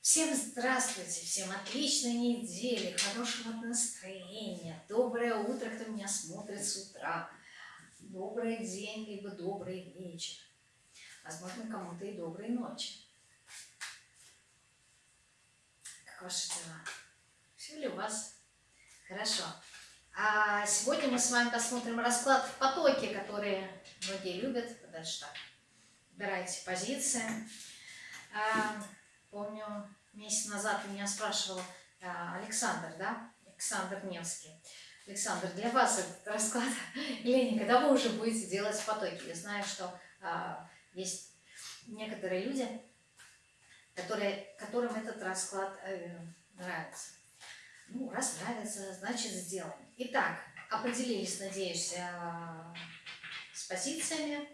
Всем здравствуйте, всем отличной недели, хорошего настроения, доброе утро, кто меня смотрит с утра, добрый день, либо добрый вечер, возможно, кому-то и доброй ночи. Как ваши дела? Все ли у вас хорошо? А сегодня мы с вами посмотрим расклад в потоке, которые многие любят, подальше так. Выбирайте позиции. Помню, месяц назад меня спрашивал а, Александр, да, Александр Невский. Александр, для вас этот расклад, Лени, когда вы уже будете делать в потоке? Я знаю, что а, есть некоторые люди, которые, которым этот расклад э, нравится. Ну, раз нравится, значит сделаем. Итак, определились, надеюсь, э, с позициями.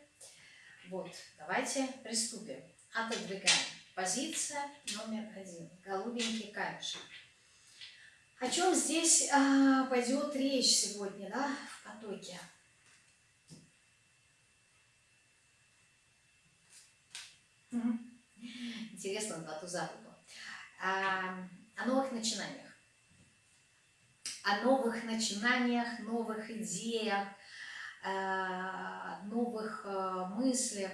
Вот, давайте приступим. Отодвигаем. Позиция номер один. Голубенький камешек. О чем здесь а, пойдет речь сегодня, да, в потоке? Интересно, два туза а, О новых начинаниях. О новых начинаниях, новых идеях, а, новых а, мыслях.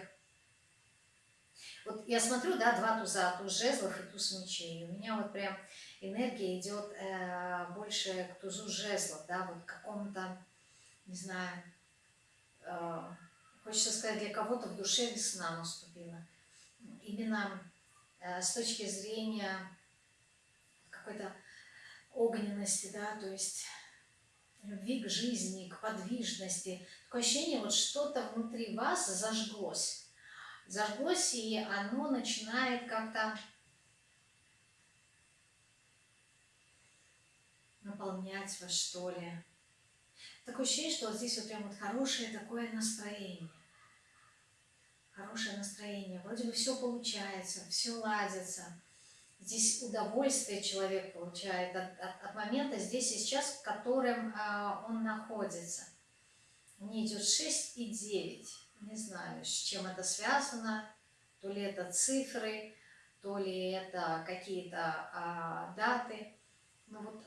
Вот я смотрю, да, два туза, туз жезлов и туз мечей. У меня вот прям энергия идет э, больше к тузу жезлов, да, вот к какому-то, не знаю, э, хочется сказать, для кого-то в душе весна наступила. Именно э, с точки зрения какой-то огненности, да, то есть любви к жизни, к подвижности. Такое ощущение, вот что-то внутри вас зажглось зажглось, и оно начинает как-то наполнять вас, что ли. Такое ощущение, что вот здесь вот прям вот хорошее такое настроение. Хорошее настроение. Вроде бы все получается, все ладится. Здесь удовольствие человек получает от, от, от момента здесь и сейчас, в котором э, он находится. Мне идет 6 и 9 не знаю, с чем это связано, то ли это цифры, то ли это какие-то а, даты. Но вот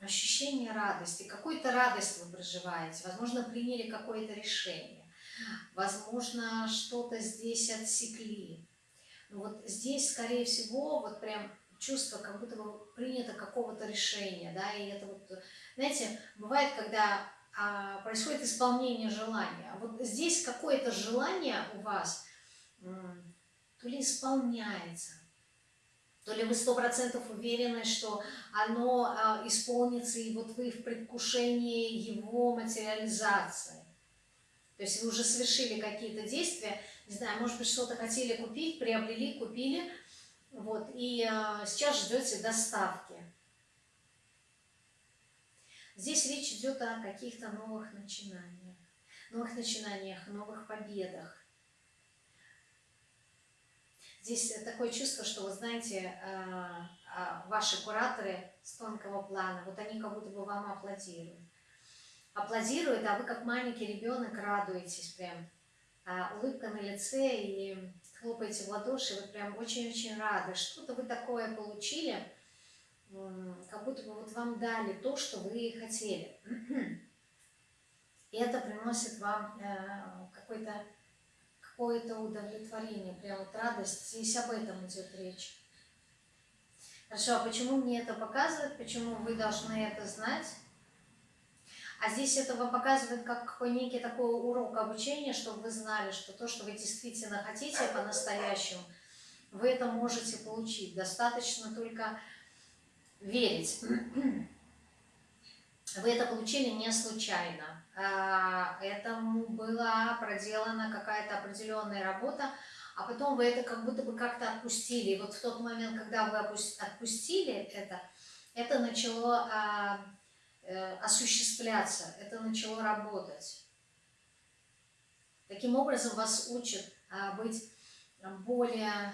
ощущение радости, какую-то радость вы проживаете, возможно, приняли какое-то решение, возможно, что-то здесь отсекли. Но вот здесь, скорее всего, вот прям чувство, как будто бы принято какого-то решения, да, и это вот, знаете, бывает, когда происходит исполнение желания. А вот здесь какое-то желание у вас то ли исполняется, то ли вы сто процентов уверены, что оно а, исполнится, и вот вы в предвкушении его материализации. То есть вы уже совершили какие-то действия, не знаю, может быть, что-то хотели купить, приобрели, купили, вот, и а, сейчас ждете доставки. Здесь речь идет о каких-то новых начинаниях, новых начинаниях, новых победах. Здесь такое чувство, что, вы знаете, а, а, ваши кураторы с тонкого плана, вот они как будто бы вам аплодируют. Аплодируют, а вы как маленький ребенок радуетесь прям. А, улыбка на лице и хлопаете в ладоши, вы прям очень-очень рады. Что-то вы такое получили – как будто бы вот вам дали то, что вы хотели. И это приносит вам э, какое-то какое-то удовлетворение, прям вот радость. Здесь об этом идет речь. Хорошо, а почему мне это показывает? Почему вы должны это знать? А здесь это вам показывает как какой некий такой урок обучения, чтобы вы знали, что то, что вы действительно хотите по-настоящему, вы это можете получить. Достаточно только верить. Вы это получили не случайно. А, этому была проделана какая-то определенная работа, а потом вы это как будто бы как-то отпустили. И вот в тот момент, когда вы отпустили это, это начало а, э, осуществляться, это начало работать. Таким образом вас учат а, быть более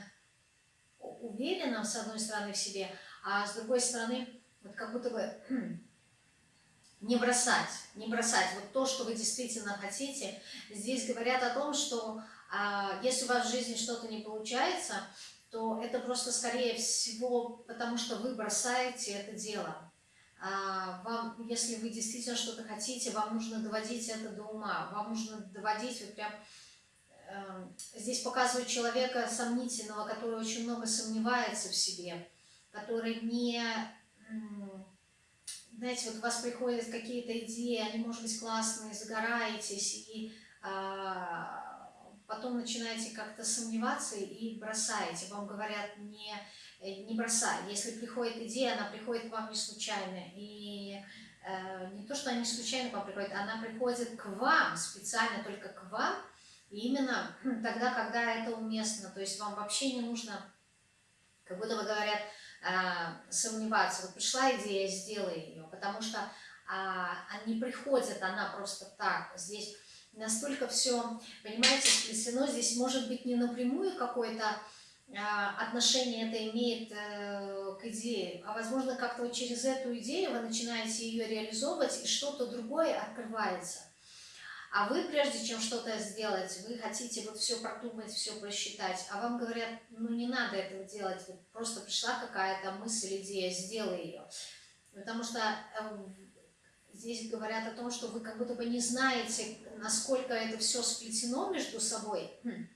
уверенным, с одной стороны, в себе, а с другой стороны, вот как будто бы не бросать, не бросать вот то, что вы действительно хотите. Здесь говорят о том, что а, если у вас в жизни что-то не получается, то это просто скорее всего потому, что вы бросаете это дело. А, вам, если вы действительно что-то хотите, вам нужно доводить это до ума, вам нужно доводить вот прям... Э, здесь показывают человека сомнительного, который очень много сомневается в себе, который не... Знаете, вот у вас приходят какие-то идеи, они, может быть, классные, загораетесь, и а, потом начинаете как-то сомневаться и бросаете. Вам говорят, не не бросай. Если приходит идея, она приходит к вам не случайно. И э, не то, что она не случайно к вам приходит, она приходит к вам, специально только к вам, и именно тогда, когда это уместно. То есть вам вообще не нужно, как будто бы говорят, сомневаться. Вот пришла идея, сделай ее, потому что э, не приходит она просто так. Здесь настолько все, понимаете, сплетено, здесь может быть не напрямую какой-то а, отношение это имеет э, к идее, а возможно как-то вот через эту идею вы начинаете ее реализовывать, и что-то другое открывается. А вы, прежде чем что-то сделать, вы хотите вот все продумать, все просчитать, а вам говорят, ну не надо этого делать, вот просто пришла какая-то мысль, идея, сделай ее. Потому что эм, здесь говорят о том, что вы как будто бы не знаете, насколько это все сплетено между собой хм,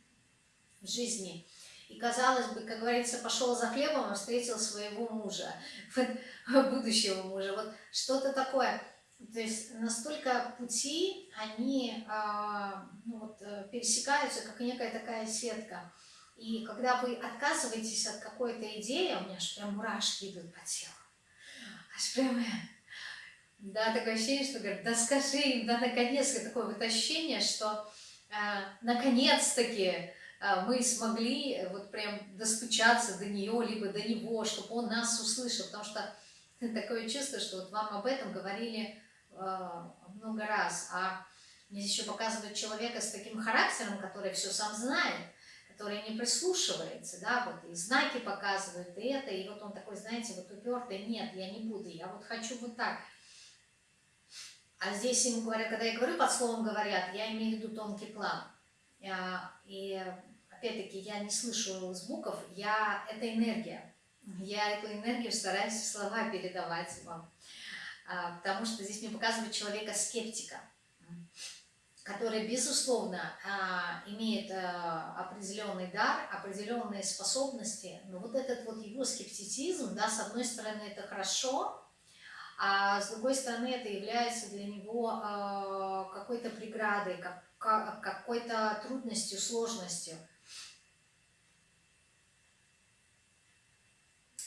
в жизни, и, казалось бы, как говорится, пошел за хлебом и встретил своего мужа, будущего мужа. Вот что-то такое. То есть настолько пути, они а, ну, вот, э, пересекаются, как некая такая сетка. И когда вы отказываетесь от какой-то идеи, у меня аж прям мурашки идут по телу. Аж прям, да, такое ощущение, что говорят, да скажи им, да наконец-то, такое вот ощущение, что а, наконец-таки а, мы смогли э, вот прям достучаться до нее, либо до него, чтобы он нас услышал, потому что такое чувство, что вот вам об этом говорили э, много раз, а мне еще показывают человека с таким характером, который все сам знает, который не прислушивается, да, вот и знаки показывают, и это, и вот он такой, знаете, вот упертый, нет, я не буду, я вот хочу вот так. А здесь ему говорят, когда я говорю, под словом говорят, я имею в виду тонкий план. А, и опять-таки я не слышу звуков, я это энергия. Я эту энергию стараюсь слова передавать вам. А, потому что здесь мне показывает человека-скептика, который, безусловно, а, имеет определенный дар, определенные способности, но вот этот вот его скептицизм, да, с одной стороны, это хорошо, а с другой стороны, это является для него какой-то преградой, какой-то трудностью, сложностью.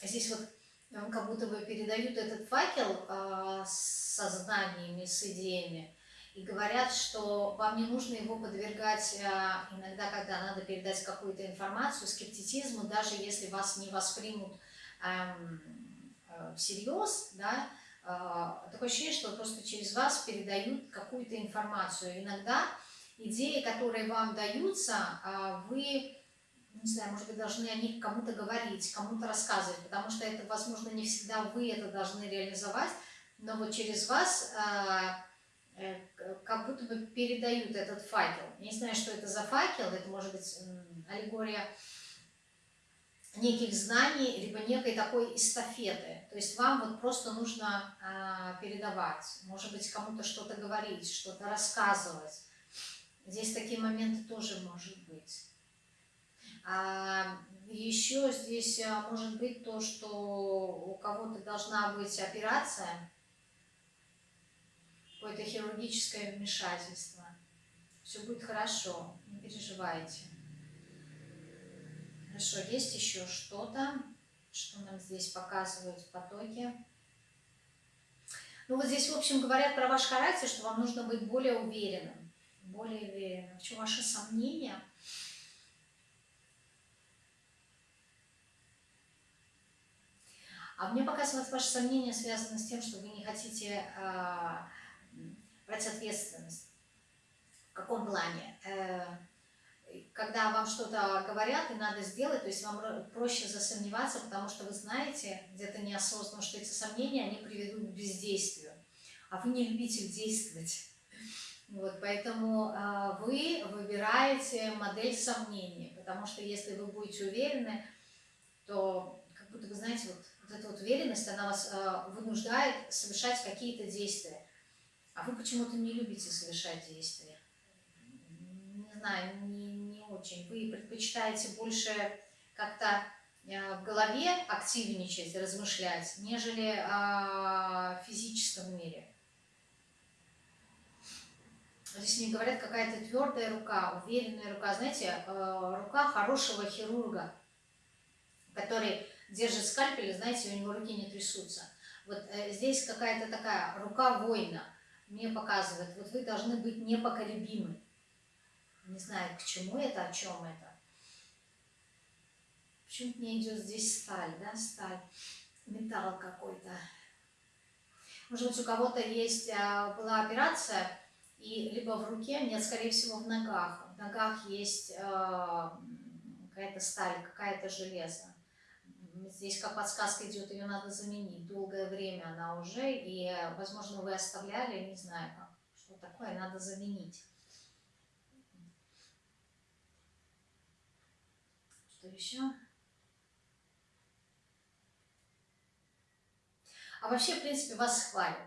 Здесь вот вам как будто бы передают этот факел э, с сознаниями, с идеями, и говорят, что вам не нужно его подвергать э, иногда, когда надо передать какую-то информацию, скептицизму, даже если вас не воспримут эм, э, всерьез, да, э, такое ощущение, что просто через вас передают какую-то информацию. Иногда идеи, которые вам даются, вы не знаю, может быть, должны о них кому-то говорить, кому-то рассказывать, потому что это, возможно, не всегда вы это должны реализовать, но вот через вас э, э, как будто бы передают этот факел. Я не знаю, что это за факел, это может быть аллегория неких знаний, либо некой такой эстафеты. То есть вам вот просто нужно э, передавать, может быть, кому-то что-то говорить, что-то рассказывать. Здесь такие моменты тоже может быть. А еще здесь а, может быть то, что у кого-то должна быть операция, какое-то хирургическое вмешательство. Все будет хорошо, не переживайте. Хорошо, есть еще что-то, что нам здесь показывают в потоке. Ну вот здесь, в общем, говорят про ваш характер, что вам нужно быть более уверенным. Более уверенным. В чем ваши сомнения? А мне показывают ваши сомнения связаны с тем, что вы не хотите э, брать ответственность. В каком плане? Э, когда вам что-то говорят и надо сделать, то есть вам проще засомневаться, потому что вы знаете где-то неосознанно, что эти сомнения, они приведут к бездействию. А вы не любитель действовать. Вот, поэтому э, вы выбираете модель сомнений, потому что если вы будете уверены, то как будто вы знаете, вот, вот эта вот уверенность, она вас э, вынуждает совершать какие-то действия. А вы почему-то не любите совершать действия. Не знаю, не, не очень. Вы предпочитаете больше как-то э, в голове активничать, размышлять, нежели э, в физическом мире. Здесь мне говорят, какая-то твердая рука, уверенная рука. Знаете, э, рука хорошего хирурга, который держит скальпель, знаете, у него руки не трясутся. Вот э, здесь какая-то такая рука воина мне показывает, вот вы должны быть непоколебимы. Не знаю, к чему это, о чем это. Почему-то мне идет здесь сталь, да, сталь, металл какой-то. Может быть, у кого-то есть, а, была операция, и либо в руке, нет, скорее всего, в ногах. В ногах есть э, какая-то сталь, какая-то железо. Здесь как подсказка идет, ее надо заменить. Долгое время она уже, и, возможно, вы оставляли, не знаю, как, что такое, надо заменить. Что еще? А вообще, в принципе, вас хвалят.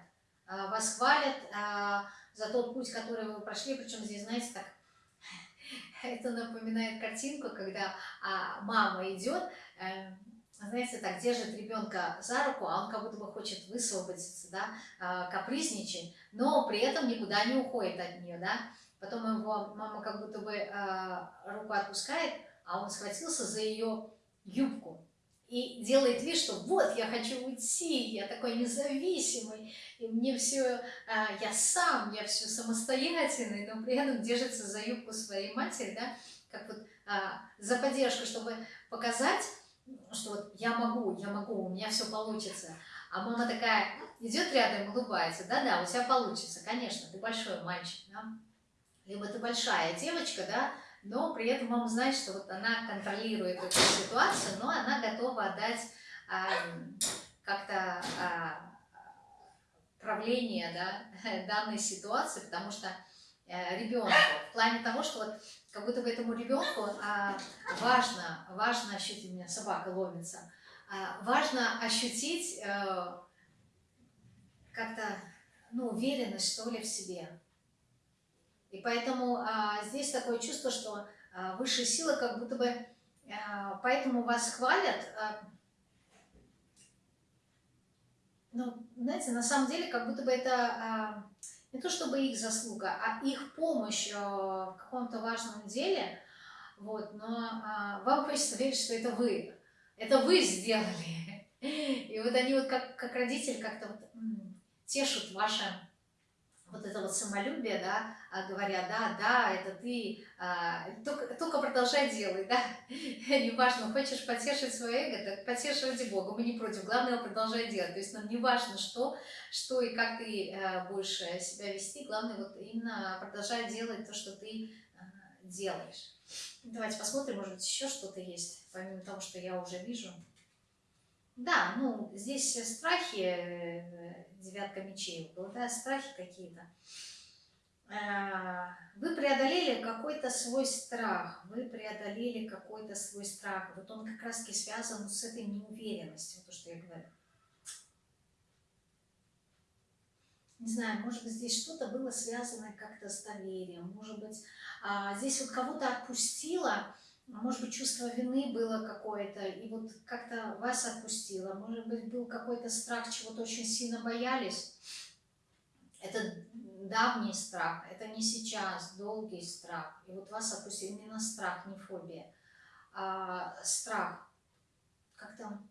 А, вас хвалят, а, за тот путь, который вы прошли. Причем здесь, знаете, так, это напоминает картинку, когда а, мама идет, э, знаете, так держит ребенка за руку, а он как будто бы хочет высвободиться, да, э, капризничать, но при этом никуда не уходит от нее, да. Потом его мама как будто бы э, руку отпускает, а он схватился за ее юбку и делает вид, что вот, я хочу уйти, я такой независимый, и мне все, а, я сам, я все самостоятельный, но при этом держится за юбку своей матери, да, как вот а, за поддержку, чтобы показать, что вот я могу, я могу, у меня все получится. А мама такая идет рядом, улыбается, да-да, у тебя получится, конечно, ты большой мальчик, да? либо ты большая девочка, да, но при этом мама знает, что вот она контролирует эту ситуацию, но она готова отдать а, как-то а, правление да, данной ситуации, потому что ребенку, в плане того, что вот как будто бы этому ребенку а, важно, важно ощутить, у меня собака ломится, а, важно ощутить а, как-то ну, уверенность, что ли, в себе. И поэтому а, здесь такое чувство, что а, высшие силы как будто бы а, поэтому вас хвалят. А, ну, знаете, на самом деле, как будто бы это а, не то чтобы их заслуга, а их помощь а, в каком-то важном деле. Вот, но а, вам хочется верить, что это вы. Это вы сделали. И вот они вот как, как родитель как-то вот, тешут ваше вот это вот самолюбие, да, а говоря, да, да, это ты, а, только, только продолжай делать, да, неважно, хочешь потешить свое эго, так потешь ради Бога, мы не против, главное, продолжай делать, то есть нам не важно, что, что и как ты а, будешь э, себя вести, главное, вот именно продолжай делать то, что ты а, делаешь. Давайте посмотрим, может быть, еще что-то есть, помимо того, что я уже вижу. Да, ну, здесь страхи, э, девятка мечей была, да, страхи какие-то. Э, вы преодолели какой-то свой страх, вы преодолели какой-то свой страх. Вот он как раз-таки связан с этой неуверенностью, то, что я говорю. Не знаю, может быть, здесь что-то было связано как-то с доверием, может быть, а, здесь вот кого-то отпустило, а может быть, чувство вины было какое-то, и вот как-то вас отпустило. Может быть, был какой-то страх, чего-то очень сильно боялись. Это давний страх, это не сейчас, долгий страх. И вот вас отпустили именно страх, не фобия, а страх. Как-то,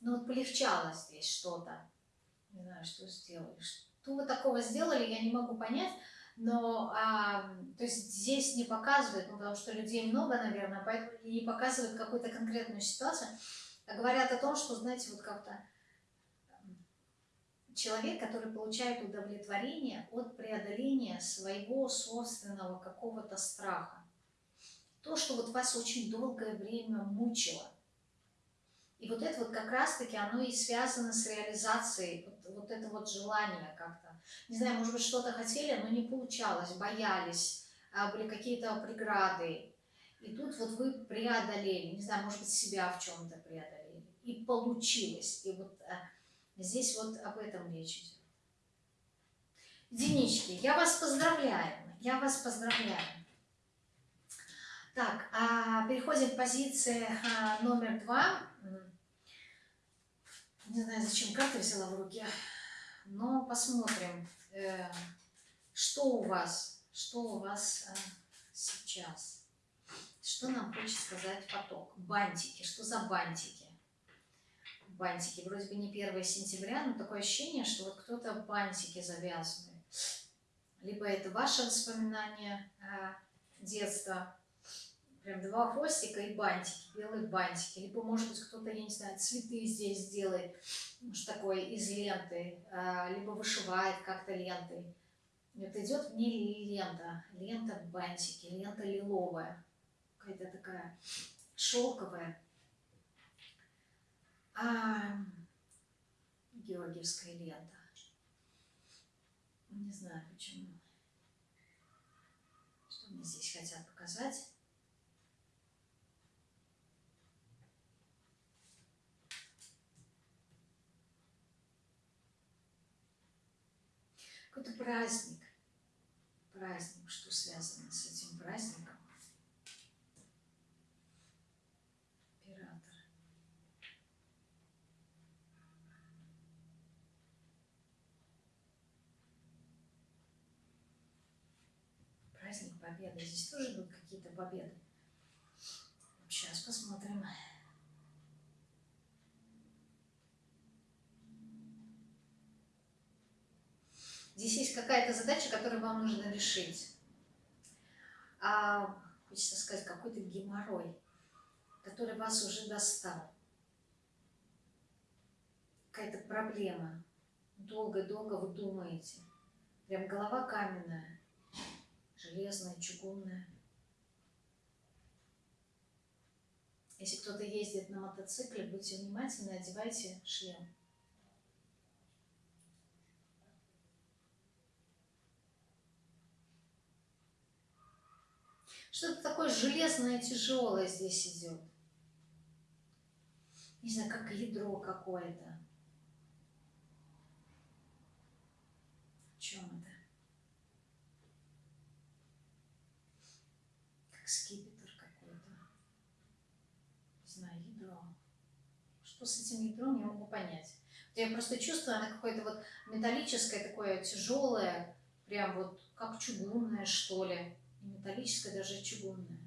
ну вот полегчало здесь что-то. Не знаю, что сделали. Что вы такого сделали, я не могу понять но а, то есть здесь не показывают, ну, потому что людей много, наверное, поэтому не показывают какую-то конкретную ситуацию, а говорят о том, что, знаете, вот как-то человек, который получает удовлетворение от преодоления своего собственного какого-то страха. То, что вот вас очень долгое время мучило. И вот это вот как раз-таки оно и связано с реализацией, вот, вот это вот желание как-то не знаю, может быть, что-то хотели, но не получалось, боялись, а, были какие-то преграды. И тут вот вы преодолели, не знаю, может быть, себя в чем-то преодолели. и получилось. И вот а, здесь вот об этом речь идет. Единички, я вас поздравляю, я вас поздравляю. Так, а переходим к позиции а, номер два. Не знаю, зачем карты взяла в руки, но посмотрим, э, что у вас, что у вас э, сейчас. Что нам хочет сказать поток? Бантики, что за бантики? Бантики, вроде бы не 1 сентября, но такое ощущение, что вот кто-то бантики завязывает. Либо это ваше воспоминание э, детства, прям два хвостика и бантики, белые бантики. Либо, может быть, кто-то, я не знаю, цветы здесь делает, может, такой из ленты, а, либо вышивает как-то лентой. Это идет не лента, лента бантики, лента лиловая, какая-то такая шелковая. А, георгиевская лента. Не знаю почему. Что мне здесь хотят показать. Какой-то праздник. Праздник, что связано с этим праздником? Император. Праздник Победы. Здесь тоже будут какие-то победы. Сейчас посмотрим. Здесь есть какая-то задача, которую вам нужно решить. А, хочется сказать, какой-то геморрой, который вас уже достал. Какая-то проблема. Долго-долго вы думаете. Прям голова каменная, железная, чугунная. Если кто-то ездит на мотоцикле, будьте внимательны, одевайте шлем. Что-то такое железное, тяжелое здесь идет. Не знаю, как ядро какое-то. В чем это? Как скипетр какой-то. Не знаю, ядро. Что с этим ядром, не могу понять. Я просто чувствую, оно какое-то вот металлическое, такое тяжелое, прям вот как чугунное, что ли металлическое, даже чугунное.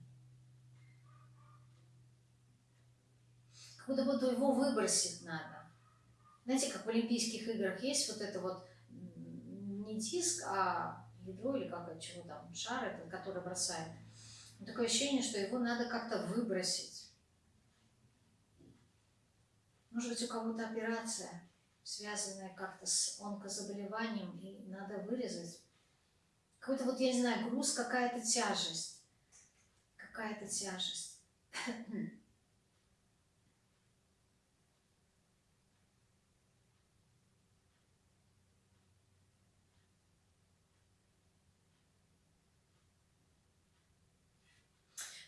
Как будто бы его выбросить надо. Знаете, как в Олимпийских играх есть вот это вот не диск, а ядро или как чего там, шар этот, который бросает. Такое ощущение, что его надо как-то выбросить. Может быть, у кого-то операция, связанная как-то с онкозаболеванием, и надо вырезать какой-то вот, я не знаю, груз, какая-то тяжесть. Какая-то тяжесть.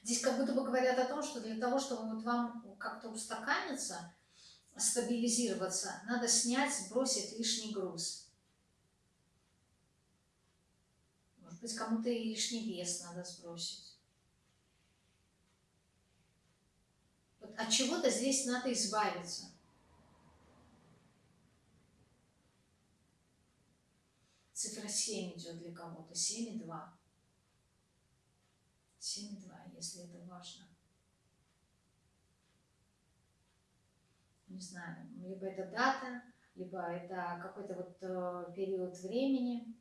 Здесь как будто бы говорят о том, что для того, чтобы вот вам как-то устаканиться, стабилизироваться, надо снять, сбросить лишний груз. Может быть, кому-то и лишний вес надо сбросить. Вот от чего-то здесь надо избавиться. Цифра 7 идет для кого-то. 7 и 2. 7 и 2, если это важно. Не знаю, либо это дата, либо это какой-то вот э, период времени.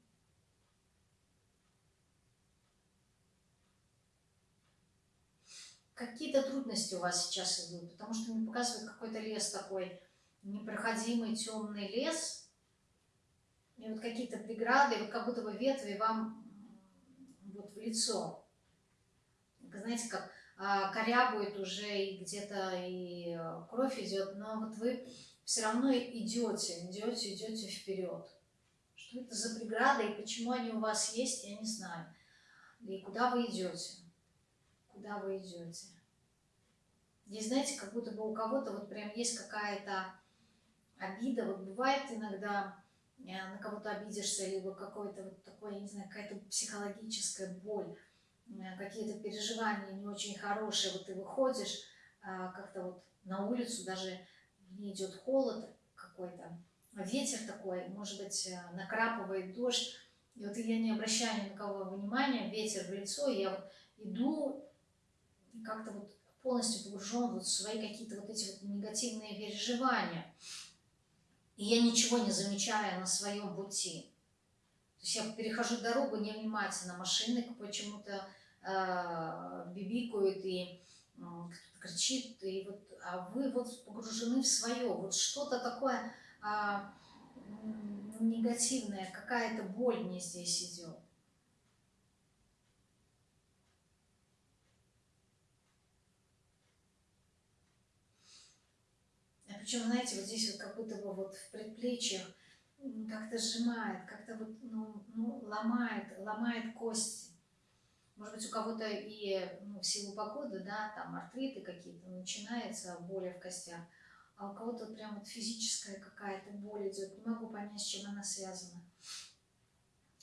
Какие-то трудности у вас сейчас идут, потому что мне показывает какой-то лес такой, непроходимый темный лес, и вот какие-то преграды, вот как будто бы ветви вам вот в лицо. Знаете, как а, корябует уже и где-то и э, кровь идет, но вот вы все равно идете, идете, идете вперед. Что это за преграды и почему они у вас есть, я не знаю. И куда вы идете куда вы идете. Здесь, знаете, как будто бы у кого-то вот прям есть какая-то обида. Вот бывает иногда э, на кого-то обидишься, либо какое-то вот такое, не знаю, какая-то психологическая боль, э, какие-то переживания не очень хорошие. Вот ты выходишь а, как-то вот на улицу, даже не идет холод какой-то, ветер такой, может быть, э, накрапывает дождь, и вот я не обращаю ни на кого внимания, ветер в лицо, и я вот иду и как-то вот полностью погружен вот в свои какие-то вот эти вот негативные переживания. И я ничего не замечаю на своем пути. То есть я перехожу дорогу невнимательно, машины почему-то э, бибикают и э, кричит, и вот, а вы вот погружены в свое, вот что-то такое э, негативное, какая-то боль мне здесь идет. Причем, знаете, вот здесь вот как будто бы вот в предплечьях как-то сжимает, как-то вот, ну, ну, ломает, ломает кости. Может быть, у кого-то и ну, в силу погоды, да, там артриты какие-то, начинается боли в костях, а у кого-то прям вот физическая какая-то боль идет. Не могу понять, с чем она связана.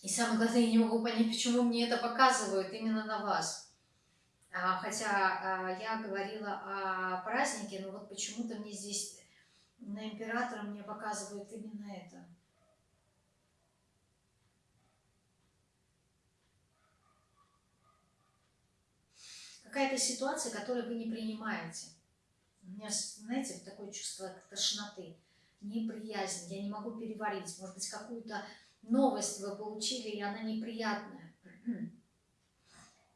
И самое главное, я не могу понять, почему мне это показывают именно на вас. А, хотя а, я говорила о празднике, но вот почему-то мне здесь на императора мне показывают именно это. Какая-то ситуация, которую вы не принимаете. У меня, знаете, такое чувство тошноты, неприязнь, я не могу переварить. Может быть, какую-то новость вы получили, и она неприятная.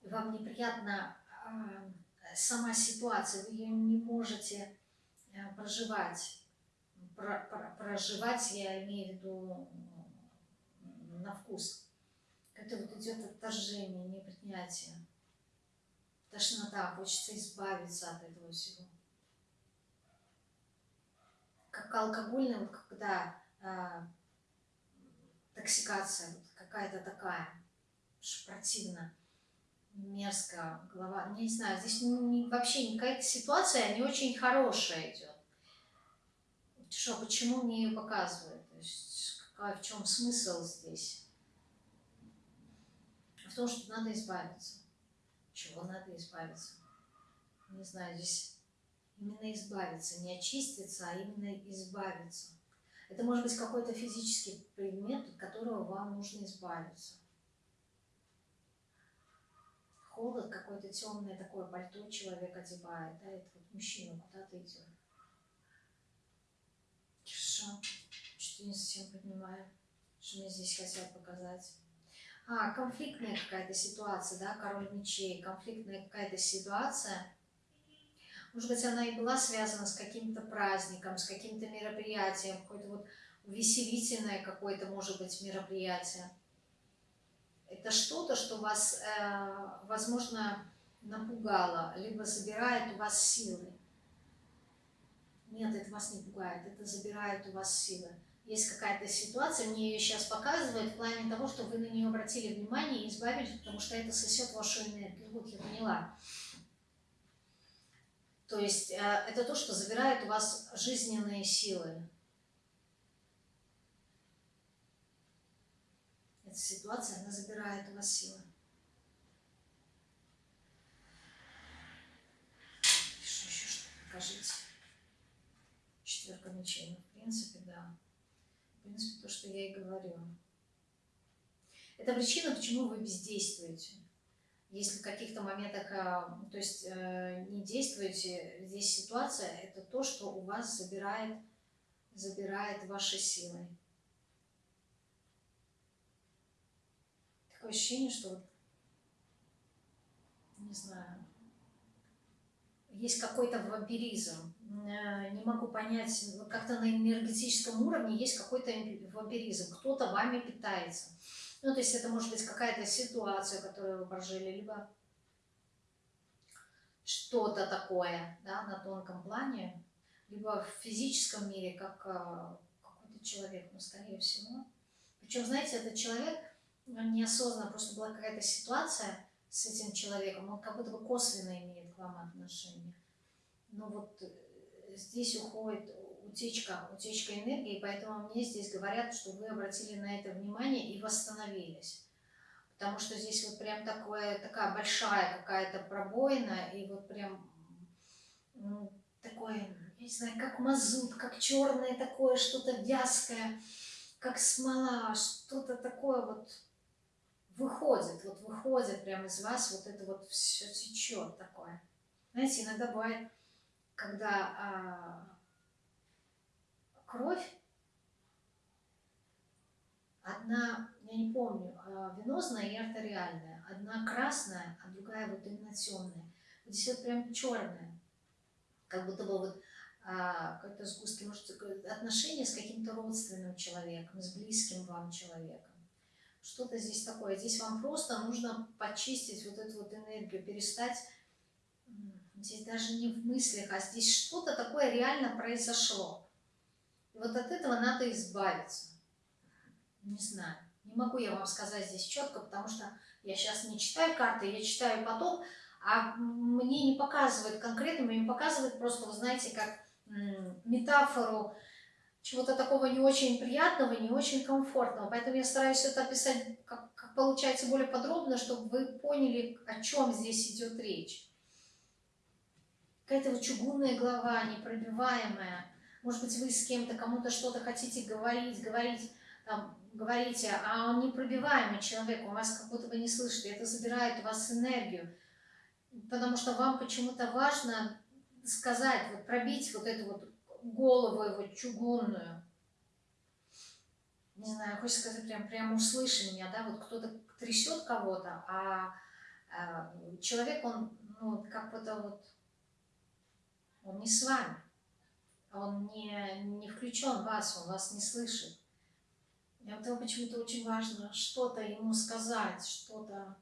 И вам неприятна э, сама ситуация, вы ее не можете э, проживать про, про, проживать, я имею в виду на вкус. Это вот идет отторжение, непринятие, тошнота, хочется избавиться от этого всего. Как алкогольный, вот когда а, токсикация, вот какая-то такая, противно, мерзко, голова, не знаю, здесь не, вообще какая-то ситуация не очень хорошая идет что, почему мне ее показывают? То есть, какая, в чем смысл здесь? В том, что надо избавиться. Чего надо избавиться? Не знаю, здесь именно избавиться, не очиститься, а именно избавиться. Это может быть какой-то физический предмет, от которого вам нужно избавиться. Холод, какое-то темное такое пальто человек одевает, да, это вот мужчина куда-то идет. Хорошо. Что-то не совсем понимаю, что мне здесь хотят показать. А, конфликтная какая-то ситуация, да, король мечей, конфликтная какая-то ситуация. Может быть, она и была связана с каким-то праздником, с каким-то мероприятием, какое-то вот веселительное какое-то, может быть, мероприятие. Это что-то, что вас, э, возможно, напугало, либо забирает у вас силы. Нет, это вас не пугает, это забирает у вас силы. Есть какая-то ситуация, мне ее сейчас показывают в плане того, что вы на нее обратили внимание и избавились, потому что это сосет вашу энергию. Вот я поняла. То есть э, это то, что забирает у вас жизненные силы. Эта ситуация, она забирает у вас силы. Что еще что покажите? Ну, в принципе, да. В принципе, то, что я и говорю. Это причина, почему вы бездействуете. Если в каких-то моментах, а, то есть э, не действуете, здесь ситуация, это то, что у вас забирает, забирает ваши силы. Такое ощущение, что не знаю, есть какой-то вампиризм. Э, не могу понять, как-то на энергетическом уровне есть какой-то вампиризм. Кто-то вами питается. Ну, то есть это может быть какая-то ситуация, которую вы прожили, либо что-то такое да, на тонком плане, либо в физическом мире, как э, какой-то человек, ну, скорее всего. Причем, знаете, этот человек неосознанно, просто была какая-то ситуация, с этим человеком, он как будто бы косвенно имеет к вам отношение. но вот э, здесь уходит утечка, утечка энергии, поэтому мне здесь говорят, что вы обратили на это внимание и восстановились. Потому что здесь вот прям такое, такая большая какая-то пробоина, и вот прям ну, такое, я не знаю, как мазут, как черное такое, что-то вязкое, как смола, что-то такое вот выходит, вот выходит прямо из вас, вот это вот все течет такое. Знаете, иногда бывает, когда а, кровь, одна, я не помню, а, венозная и артериальная, одна красная, а другая вот именно темная. Здесь вот прям черная, как будто бы вот а, какой-то сгустки, может, отношения с каким-то родственным человеком, с близким вам человеком. Что-то здесь такое. Здесь вам просто нужно почистить вот эту вот энергию, перестать Здесь даже не в мыслях, а здесь что-то такое реально произошло. И вот от этого надо избавиться. Не знаю. Не могу я вам сказать здесь четко, потому что я сейчас не читаю карты, я читаю поток, а мне не показывает конкретно, мне показывает просто, вы знаете, как метафору чего-то такого не очень приятного, не очень комфортного. Поэтому я стараюсь это описать, как, как получается, более подробно, чтобы вы поняли, о чем здесь идет речь какая-то вот чугунная голова, непробиваемая. Может быть, вы с кем-то, кому-то что-то хотите говорить, говорить, там, говорите, а он непробиваемый человек, он вас как будто бы не слышит, и это забирает у вас энергию. Потому что вам почему-то важно сказать, вот пробить вот эту вот голову его чугунную. Не знаю, хочется сказать, прям, прям услыши меня, да, вот кто-то трясет кого-то, а, а человек, он, ну, как будто вот он не с вами. Он не, не включен в вас, он вас не слышит. И вот его почему-то очень важно что-то ему сказать, что-то...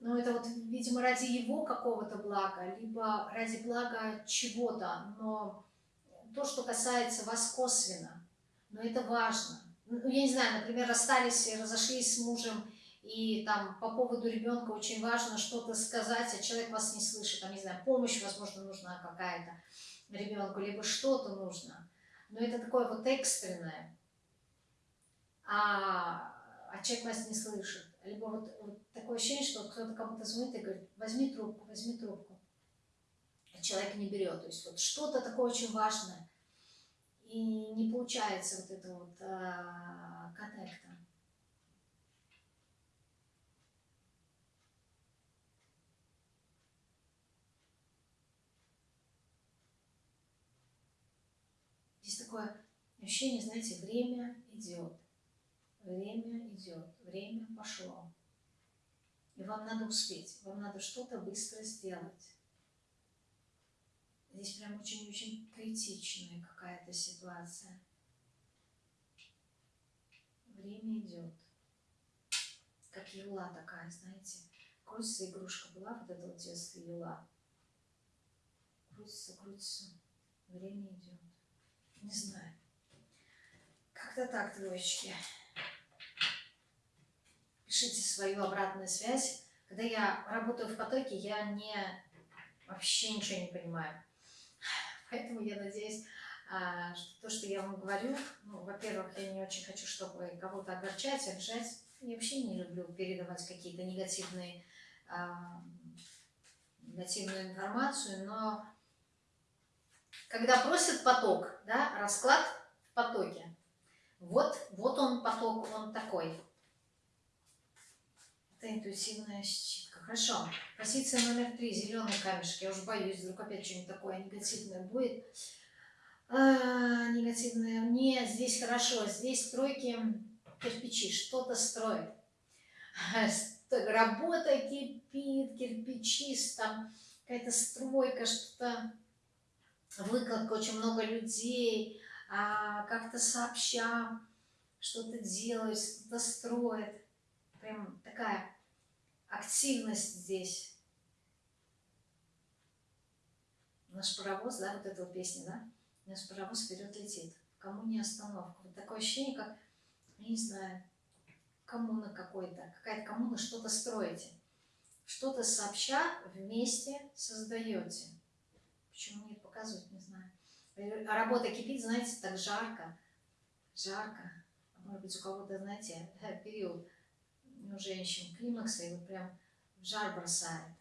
Ну, это вот, видимо, ради его какого-то блага, либо ради блага чего-то, но то, что касается вас косвенно, но это важно. Ну, я не знаю, например, расстались и разошлись с мужем, и там по поводу ребенка очень важно что-то сказать, а человек вас не слышит, там, не знаю, помощь, возможно, нужна какая-то ребенку, либо что-то нужно. Но это такое вот экстренное, а, а человек вас не слышит. Либо вот, вот такое ощущение, что кто-то кому-то звонит и говорит, возьми трубку, возьми трубку. А человек не берет. То есть вот что-то такое очень важное. И не получается вот это вот а, коннекта. Такое ощущение, знаете, время идет, время идет, время пошло. И вам надо успеть, вам надо что-то быстро сделать. Здесь прям очень-очень критичная какая-то ситуация. Время идет. Как юла такая, знаете. Крутится игрушка была, вот эта вот детство юла. Крутится, крутится. Время идет. Не знаю. Как-то так, двоечки. Пишите свою обратную связь. Когда я работаю в потоке, я не вообще ничего не понимаю. Поэтому я надеюсь, а, что то, что я вам говорю, ну, во-первых, я не очень хочу, чтобы кого-то огорчать, обижать. Я вообще не люблю передавать какие-то негативные, а, негативную информацию, но когда просят поток, да, расклад в потоке. Вот, вот он поток, он такой. Это интуитивная щитка. Хорошо. Позиция номер три. Зеленый камешек. Я уже боюсь, вдруг опять что-нибудь такое негативное будет. А, негативное. Нет, здесь хорошо. Здесь стройки кирпичи. Что-то строят. Работа кипит, кирпичи, там какая-то стройка, что-то выкладка, очень много людей, а, как-то сообща что-то делают, что-то строят. Прям такая активность здесь. Наш паровоз, да, вот эта вот песня, да? Наш паровоз вперед летит. Кому не остановка. Вот такое ощущение, как, не знаю, коммуна какой-то, какая-то коммуна, что-то строите. Что-то сообща вместе создаете. Почему нет, показывают, не знаю. А работа кипит, знаете, так жарко. Жарко. Может быть, у кого-то, знаете, период у женщин климакса, и вот прям в жар бросает.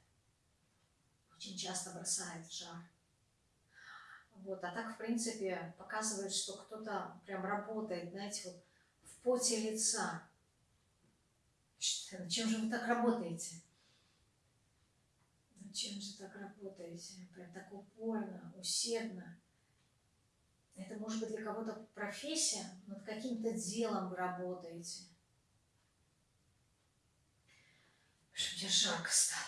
Очень часто бросает в жар. Вот, а так, в принципе, показывает, что кто-то прям работает, знаете, вот в поте лица. Чем же вы так работаете? Зачем же так работаете? Прям так упорно, усердно. Это может быть для кого-то профессия, над каким-то делом вы работаете. Что мне жарко стало.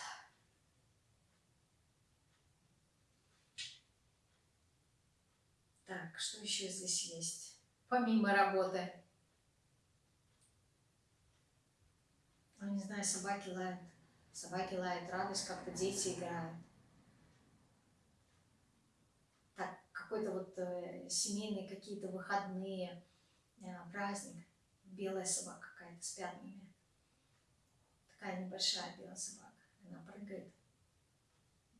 Так, что еще здесь есть? Помимо работы. Ну, не знаю, собаки лают. Собаки лают, радость, как-то дети играют. Так, какой-то вот э, семейные какие-то выходные, э, праздник. Белая собака какая-то с пятнами. Такая небольшая белая собака. Она прыгает.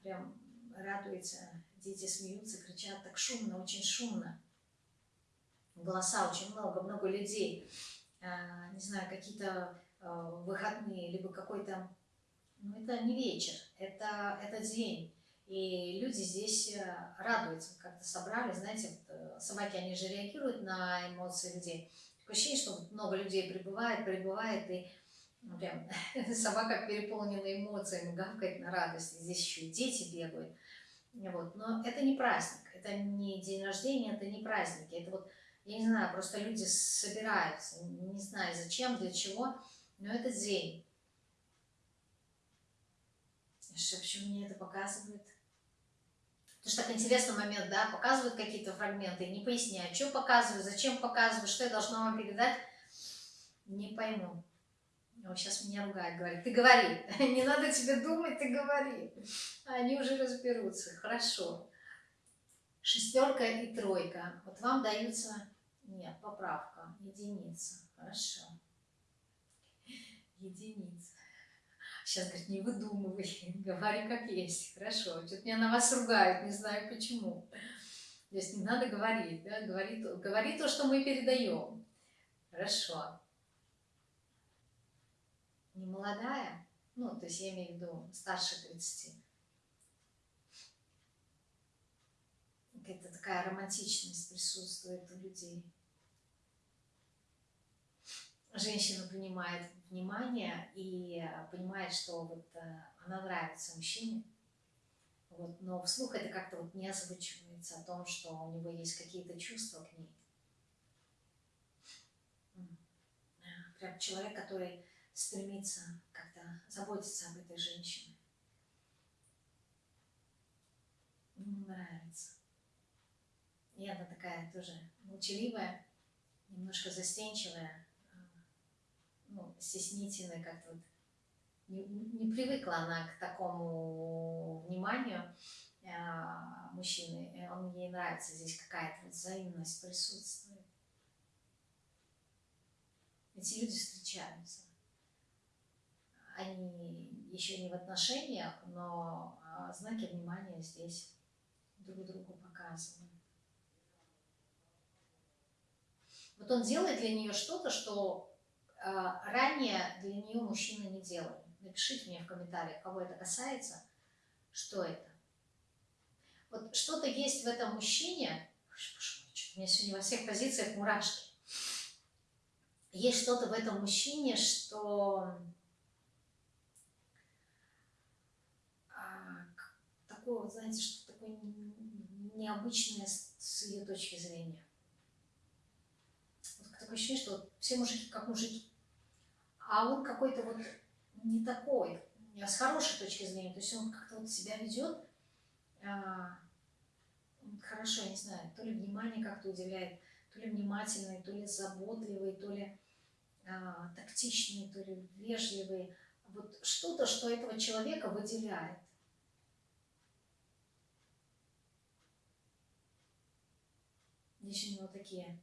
Прям радуется. Дети смеются, кричат. Так шумно, очень шумно. Голоса очень много, много людей. А, не знаю, какие-то а, выходные, либо какой-то ну, это не вечер, это, это день. И люди здесь э, радуются, как-то собрали, знаете, вот, э, собаки, они же реагируют на эмоции людей. Такое ощущение, что много людей прибывает, прибывает, и ну, прям собака переполнена эмоциями, гавкает на радости. Здесь еще и дети бегают. Вот. Но это не праздник, это не день рождения, это не праздники. Это вот, я не знаю, просто люди собираются, не знаю зачем, для чего, но это день. Почему мне это показывает? Потому что так интересный момент, да, показывают какие-то фрагменты, не поясняют, что показывают, зачем показывают, что я должна вам передать, не пойму. О, сейчас меня ругает, говорит, ты говори, не надо тебе думать, ты говори. Они уже разберутся, хорошо. Шестерка и тройка. Вот вам даются, нет, поправка, единица, хорошо. Единица. Сейчас, говорит, не выдумывай, говори как есть. Хорошо, что-то меня на вас ругают, не знаю почему. То есть не надо говорить, да, говори, говори то, что мы передаем. Хорошо. Не молодая, ну, то есть я имею в виду старше 30. Какая-то такая романтичность присутствует у людей женщина принимает внимание и понимает, что вот э, она нравится мужчине, вот, но вслух это как-то вот не озвучивается о том, что у него есть какие-то чувства к ней. Прям человек, который стремится как-то заботиться об этой женщине. Ему нравится. И она такая тоже молчаливая, немножко застенчивая, ну, стеснительной, как-то вот не, не привыкла она к такому вниманию э, мужчины. Он ей нравится, здесь какая-то вот взаимность присутствует. Эти люди встречаются. Они еще не в отношениях, но а, знаки внимания здесь друг другу показывают. Вот он делает для нее что-то, что ранее для нее мужчины не делали. Напишите мне в комментариях, кого это касается, что это. Вот что-то есть в этом мужчине, у меня сегодня во всех позициях мурашки. Есть что-то в этом мужчине, что а, такое, знаете, что такое необычное с ее точки зрения. Вот такое ощущение, что все мужики как мужики а он какой-то вот не такой, с хорошей точки зрения, то есть он как-то вот себя ведет а, хорошо, я не знаю, то ли внимание как-то уделяет, то ли внимательный, то ли заботливый, то ли а, тактичный, то ли вежливый. Вот что-то, что этого человека выделяет. Здесь у него такие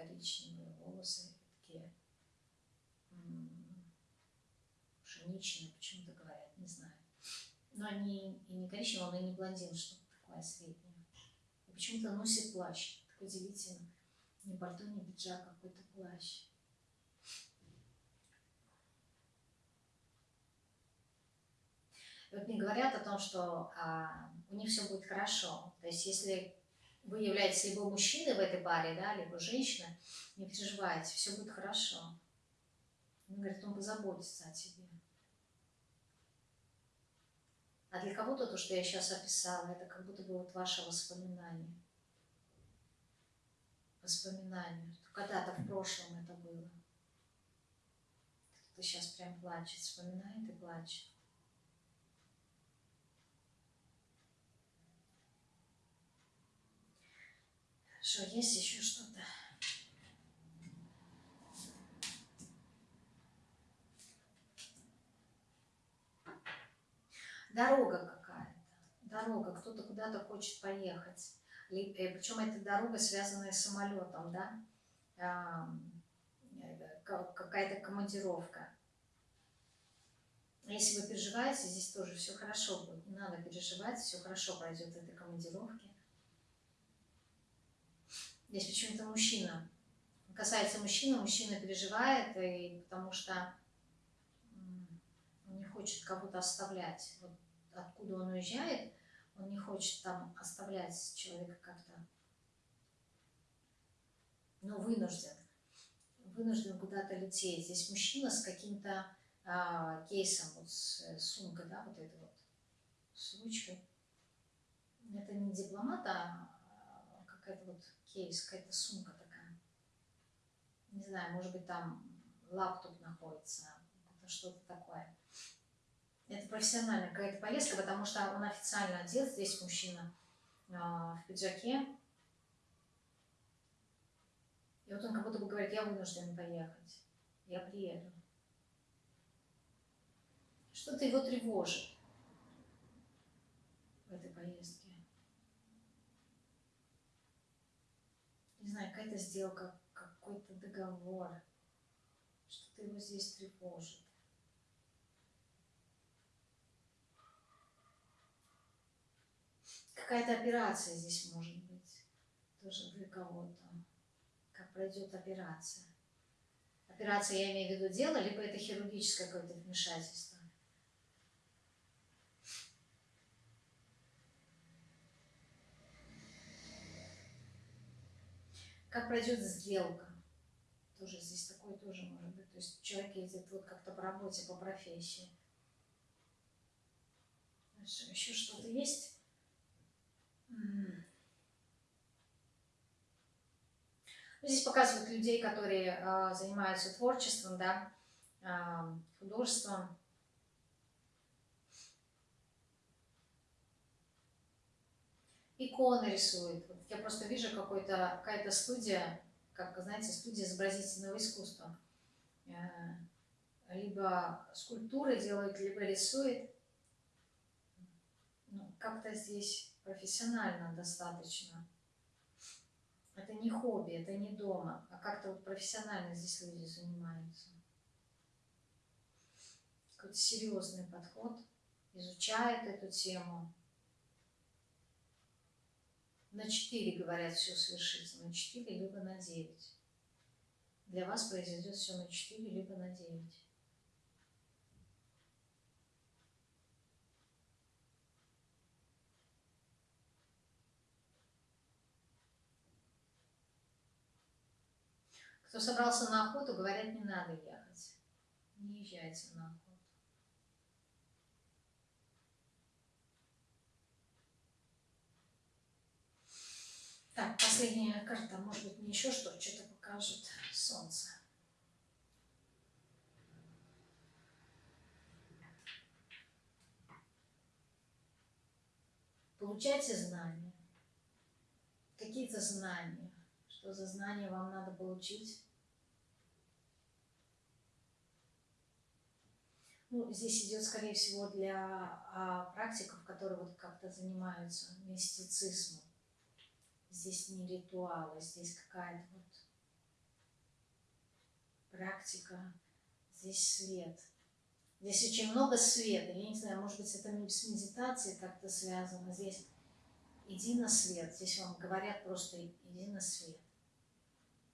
коричневые волосы, такие пшеничный, почему-то говорят, не знаю. Но они и не коричневый, он и не блондин, что-то такое среднее. И почему-то носит плащ. Так удивительно. Не пальто, не пиджак, а какой-то плащ. И вот мне говорят о том, что а, у них все будет хорошо. То есть если вы являетесь либо мужчиной в этой паре, да, либо женщиной, не переживайте, все будет хорошо. Он говорит, он позаботится о тебе. А для кого-то то, что я сейчас описала, это как будто бы вот ваше воспоминание. Воспоминание. Когда-то в прошлом это было. Кто-то сейчас прям плачет, вспоминает и плачет. Хорошо, есть еще что-то? Дорога какая-то, дорога, кто-то куда-то хочет поехать. Э, Причем эта дорога связанная с самолетом, да? Э, какая-то командировка. Если вы переживаете, здесь тоже все хорошо будет. Не надо переживать, все хорошо пройдет в этой командировке. Здесь почему-то мужчина. Касается мужчины, мужчина переживает, и потому что он не хочет кого-то оставлять. Вот откуда он уезжает, он не хочет там оставлять человека как-то, но вынужден. Вынужден куда-то лететь. Здесь мужчина с каким-то а, кейсом, вот с, с сумкой, да, вот этой вот, с ручкой. Это не дипломат, а какая-то вот кейс, какая-то сумка такая. Не знаю, может быть, там лаптоп находится, что-то такое. Это профессиональная какая-то поездка, потому что он официально одет, здесь мужчина э, в пиджаке. И вот он как будто бы говорит, я вынужден поехать, я приеду. Что-то его тревожит в этой поездке. Не знаю, какая-то сделка, какой-то договор. Что-то его здесь тревожит. какая-то операция здесь может быть, тоже для кого-то, как пройдет операция. Операция, я имею в виду дело, либо это хирургическое какое-то вмешательство. Как пройдет сделка. Тоже здесь такое тоже может быть. То есть человек едет вот как-то по работе, по профессии. Еще что-то есть? Здесь показывают людей, которые э, занимаются творчеством, да, э, художеством. Иконы рисуют. Вот я просто вижу какая-то студия, как, знаете, студия изобразительного искусства. Э, либо скульптуры делают, либо рисует. Ну, как-то здесь профессионально достаточно. Это не хобби, это не дома, а как-то вот профессионально здесь люди занимаются. Какой-то серьезный подход, изучают эту тему. На 4, говорят, все свершится, на 4 либо на 9. Для вас произойдет все на 4 либо на 9. Кто собрался на охоту, говорят, не надо ехать. Не езжайте на охоту. Так, последняя карта. Может быть, мне еще что, что-то покажет солнце. Получайте знания. Какие-то знания что за знания вам надо получить. Ну, здесь идет, скорее всего, для а, практиков, которые вот как-то занимаются мистицизмом. Здесь не ритуалы, здесь какая-то вот практика, здесь свет. Здесь очень много света. Я не знаю, может быть, это с медитацией как-то связано. Здесь иди на свет. Здесь вам говорят просто иди на свет.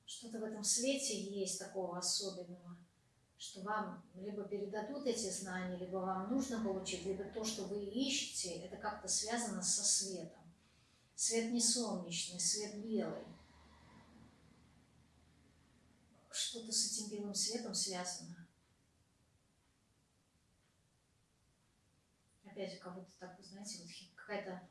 Что-то в этом свете есть такого особенного, что вам либо передадут эти знания, либо вам нужно получить, либо то, что вы ищете, это как-то связано со светом. Свет не солнечный, свет белый. Что-то с этим белым светом связано. опять как будто так, знаете, вот какая-то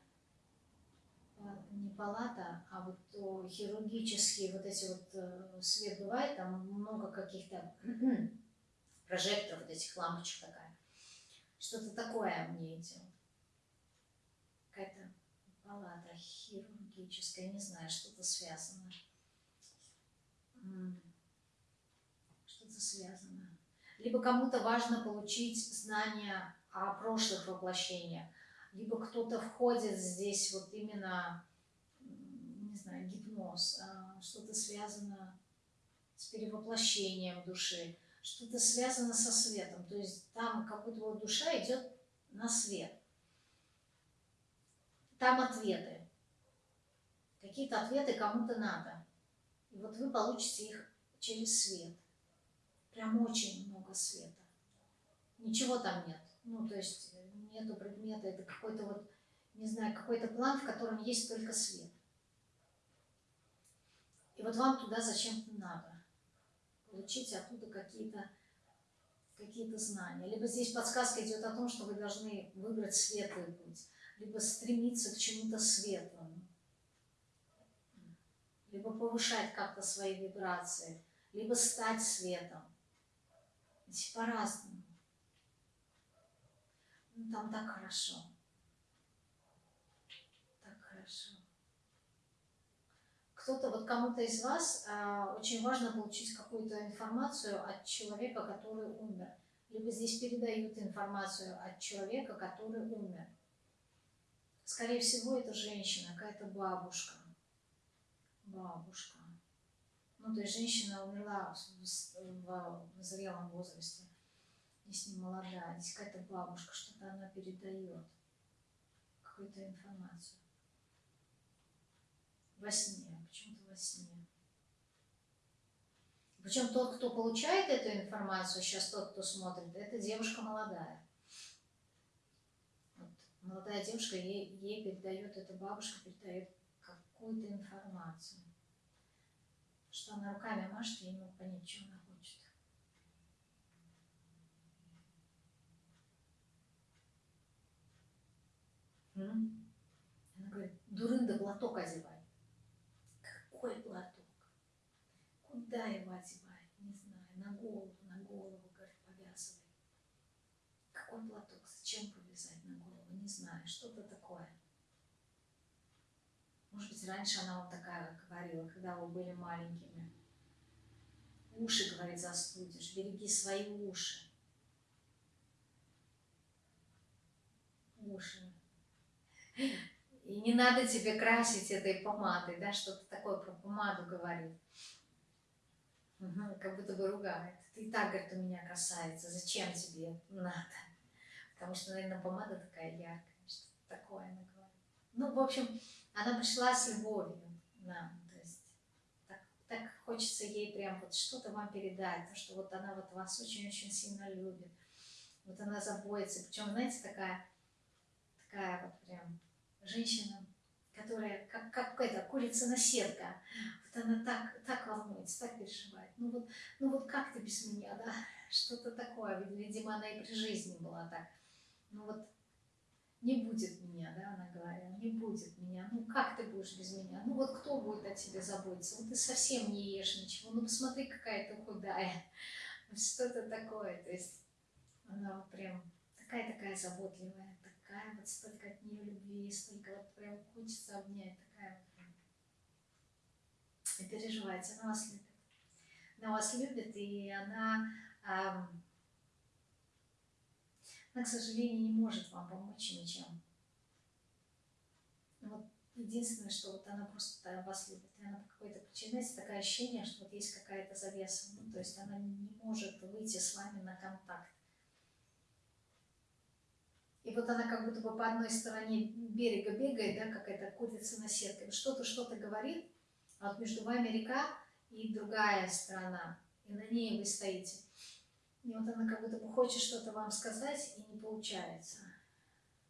а, не палата, а вот о, хирургические вот эти вот э, свет бывает, там много каких-то прожекторов, вот этих лампочек такая. Что-то такое мне идет. Какая-то палата хирургическая, не знаю, что-то связано. Что-то связано. Либо кому-то важно получить знания о прошлых воплощениях, либо кто-то входит здесь вот именно, не знаю, гипноз, а, что-то связано с перевоплощением души, что-то связано со светом, то есть там как будто вот душа идет на свет. Там ответы. Какие-то ответы кому-то надо. И вот вы получите их через свет. Прям очень много света. Ничего там нет. Ну, то есть э, нету предмета, это какой-то вот, не знаю, какой-то план, в котором есть только свет. И вот вам туда зачем-то надо. Получить оттуда какие-то какие-то знания. Либо здесь подсказка идет о том, что вы должны выбрать светлый путь, либо стремиться к чему-то светлому, либо повышать как-то свои вибрации, либо стать светом. По-разному. Ну, там так хорошо. Так хорошо. Кто-то, вот кому-то из вас а, очень важно получить какую-то информацию от человека, который умер. Либо здесь передают информацию от человека, который умер. Скорее всего, это женщина, какая-то бабушка. Бабушка. Ну, то есть женщина умерла в, в, зрелом возрасте не молодая, здесь какая-то бабушка, что-то она передает, какую-то информацию. Во сне, почему-то во сне. Причем тот, кто получает эту информацию, сейчас тот, кто смотрит, это девушка молодая. Молодая девушка, ей, ей передает, эта бабушка передает какую-то информацию. Что она руками машет, я не понять, что она Она говорит, дурында платок одевай. Какой платок? Куда его одевать? Не знаю, на голову, на голову, говорит, повязывай. Какой платок? Зачем повязать на голову? Не знаю, что-то такое. Может быть, раньше она вот такая говорила, когда вы были маленькими. Уши, говорит, застудишь, береги свои уши. Уши. И не надо тебе красить этой помадой, да, что-то такое про помаду говорит. Угу, как будто бы ругает. Ты и так, говорит, у меня красавица, зачем тебе надо? Потому что, наверное, помада такая яркая, что такое она говорит. Ну, в общем, она пришла с любовью нам, то есть так, так хочется ей прям вот что-то вам передать, то, что вот она вот вас очень-очень сильно любит, вот она заботится, причем, знаете, такая, такая вот прям женщина, которая как, как это, курица-наседка, вот она так, так волнуется, так переживает. Ну вот, ну вот как ты без меня, да? Что-то такое, видимо, она и при жизни была так. Ну вот не будет меня, да, она говорила, не будет меня. Ну как ты будешь без меня? Ну вот кто будет о тебе заботиться? Вот ты совсем не ешь ничего. Ну посмотри, какая ты худая. Что-то такое. То есть она прям такая-такая заботливая такая вот столько от нее любви, столько вот прям хочется обнять, такая вот. И переживайте, она вас любит. Она вас любит, и она, эм, она, к сожалению, не может вам помочь ничем. Вот единственное, что вот она просто вас любит, и она по какой-то причине, знаете, такое ощущение, что вот есть какая-то завеса, ну, то есть она не может выйти с вами на контакт. И вот она как будто бы по одной стороне берега бегает, да, какая-то курица на сетке, что-то, что-то говорит, а вот между вами река и другая сторона, и на ней вы стоите. И вот она как будто бы хочет что-то вам сказать, и не получается.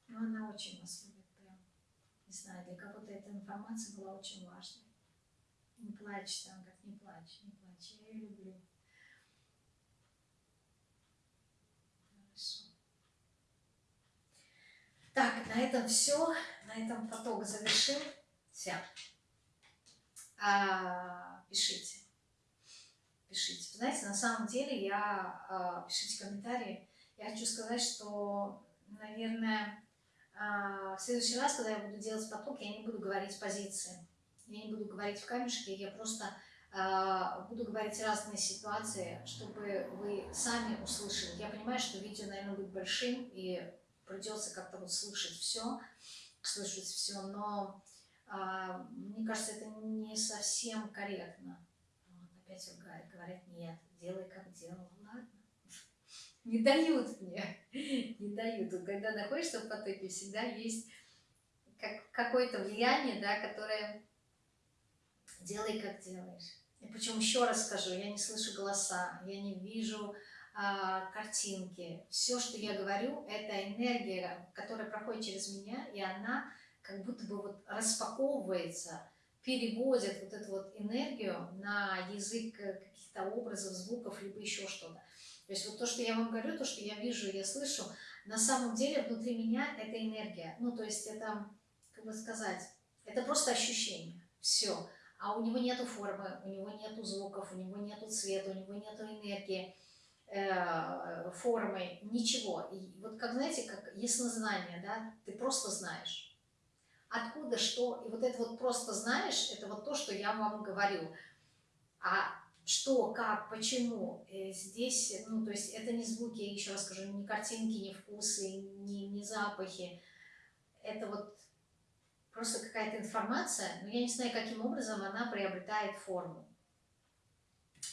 Но она очень вас любит прям. Не знаю, для кого-то эта информация была очень важной. Не плачь, там, как не плачь, не плачь, я ее люблю. Хорошо. Так, на этом все, на этом поток завершим. Все. А, пишите. Пишите. Знаете, на самом деле я... А, пишите комментарии. Я хочу сказать, что, наверное, а, в следующий раз, когда я буду делать поток, я не буду говорить позиции. Я не буду говорить в камешке, я просто а, буду говорить разные ситуации, чтобы вы сами услышали. Я понимаю, что видео, наверное, будет большим, и придется как-то вот слышать все, слышать все, но мне кажется, это не совсем корректно. Опять говорят, нет, делай как делал, ладно. Не дают мне, не дают. Когда находишься в потоке, всегда есть как, какое-то влияние, да, которое делай как делаешь. И причем еще раз скажу, я не слышу голоса, я не вижу а, картинки. Все, что я говорю, это энергия, которая проходит через меня, и она как будто бы вот распаковывается, переводит вот эту вот энергию на язык каких-то образов, звуков, либо еще что-то. То есть вот то, что я вам говорю, то, что я вижу, я слышу, на самом деле внутри меня это энергия. Ну, то есть это, как бы сказать, это просто ощущение. Все. А у него нету формы, у него нету звуков, у него нету цвета, у него нету энергии, э, формы, ничего. И вот как, знаете, как яснознание, да, ты просто знаешь откуда, что, и вот это вот просто знаешь, это вот то, что я вам говорю. А что, как, почему, э, здесь, ну, то есть это не звуки, еще раз скажу, не картинки, не вкусы, не, не запахи, это вот просто какая-то информация, но я не знаю, каким образом она приобретает форму.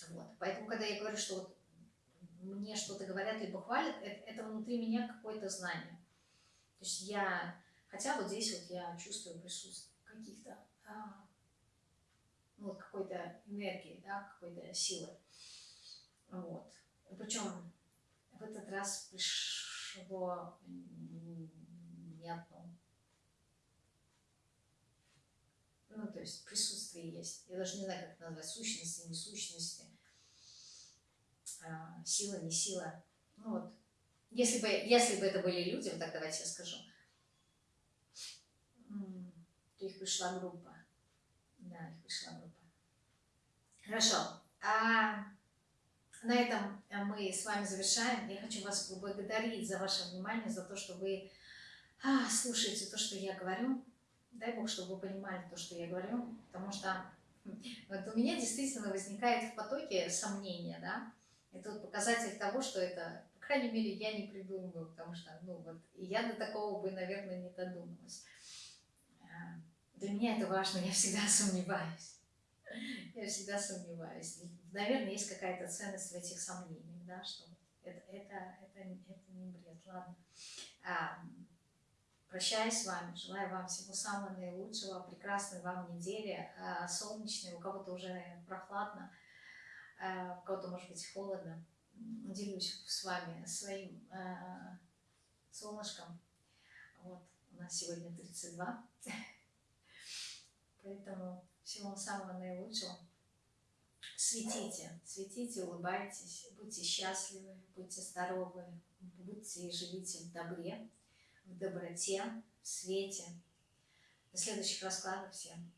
Вот. Поэтому, когда я говорю, что вот мне что-то говорят, либо хвалят, это, это внутри меня какое-то знание. То есть я Хотя вот здесь вот я чувствую присутствие каких-то, а, ну, какой-то энергии, да, какой-то силы. Вот. Причем в этот раз пришло не одно. Ну, то есть присутствие есть. Я даже не знаю, как это назвать, сущности, не сущности, а, сила, не сила. Ну вот. Если бы, если бы это были люди, вот так давайте я скажу, их пришла группа. Да, их пришла группа. Хорошо. А на этом мы с вами завершаем. Я хочу вас поблагодарить за ваше внимание, за то, что вы а, слушаете то, что я говорю. Дай Бог, чтобы вы понимали то, что я говорю, потому что вот у меня действительно возникает в потоке сомнения, да. Это вот показатель того, что это, по крайней мере, я не придумываю, потому что, ну вот, я до такого бы, наверное, не додумалась. Для меня это важно, я всегда сомневаюсь. Я всегда сомневаюсь. Наверное, есть какая-то ценность в этих сомнениях, да, что это, это, это, это не бред. Ладно. А, прощаюсь с вами, желаю вам всего самого наилучшего, прекрасной вам недели, а, солнечной, у кого-то уже прохладно, а, у кого-то, может быть, холодно. Делюсь с вами своим а, солнышком. Вот, у нас сегодня 32. Поэтому всего самого наилучшего. Светите, светите, улыбайтесь, будьте счастливы, будьте здоровы, будьте и живите в добре, в доброте, в свете. До следующих раскладов всем.